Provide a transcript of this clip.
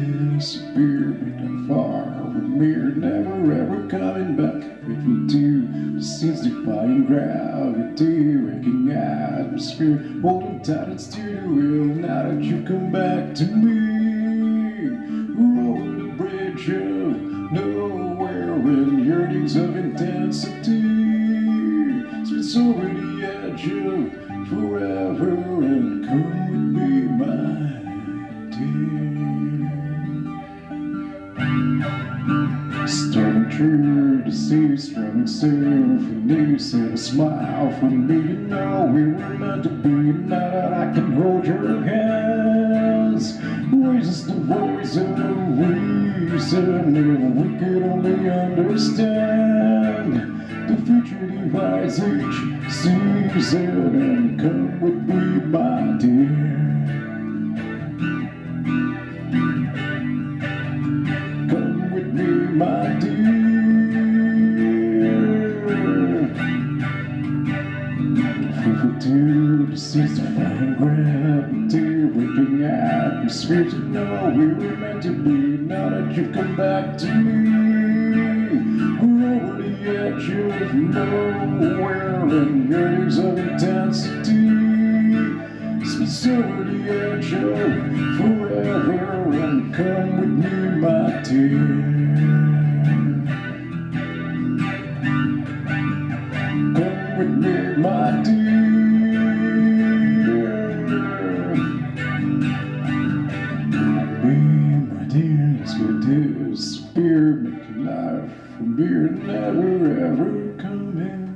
disappear, but not far from here, never ever coming back. Faithful to the scenes defying gravity, waking atmosphere, holding tight it's to the wheel. Now that you come back to me, over the bridge of nowhere and yearnings of intensity, spits over the edge of forever and come true to see, struggling soon for me, said a smile for me. You know we were meant to be. Now that I can hold your hands, raises the voice of reason. If we could only understand the future divides each season, and come with to to find gravity, waking atmospheres. You know we were meant to be. Now that you've come back to me, we're over the edge of nowhere and yearnings of intensity. The edge of forever and come with me, my dear. Come with me, my dear. Go disappear, make life from here, never ever back.